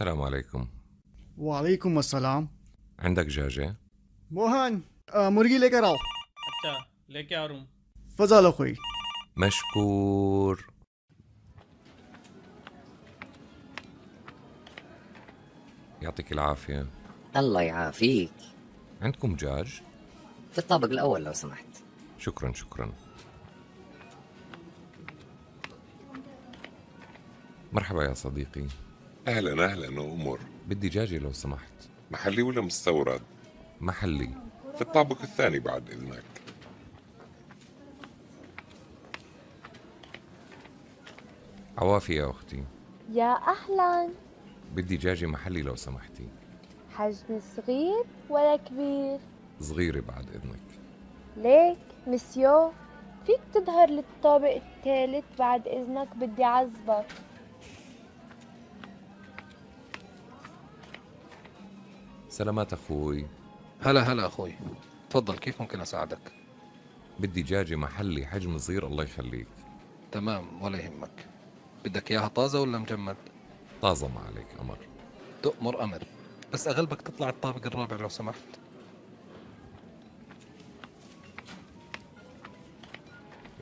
السلام عليكم वालेकुम अस्सलाम عندك دجاجة؟ मोहन अ, मुर्गी लेकर आओ अच्छा लेके आ रहा हूँ फजल अखोई مشكور يعطيك العافية الله يعافيك عندكم دجاج؟ في الطابق الأول لو سمحت شكرا شكرا مرحبا يا صديقي أهلا أهلا أمور. بدي دجاجة لو سمحت. محلي ولا مستورد؟ محلي. في الطابق الثاني بعد إذنك. عوافي يا أختي. يا أهلا. بدي دجاجة محلي لو سمحتي. حجم صغير ولا كبير؟ صغيرة بعد إذنك. ليك مسيو. فيك تظهر للطابق الثالث بعد إذنك بدي عزبك سلامات أخوي. هلا هلا أخوي. تفضل كيف ممكن أساعدك؟ بدي دجاجة محلي حجم صغير الله يخليك. تمام ولا يهمك. بدك إياها طازة ولا مجمد؟ طازة ما عليك أمر. تؤمر أمر. بس أغلبك تطلع الطابق الرابع لو سمحت.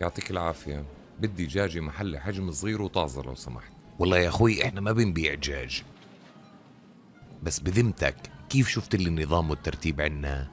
يعطيك العافية. بدي دجاجة محلي حجم صغير وطازة لو سمحت. والله يا أخوي إحنا ما بنبيع دجاج بس بذمتك كيف شفت لي النظام والترتيب عنا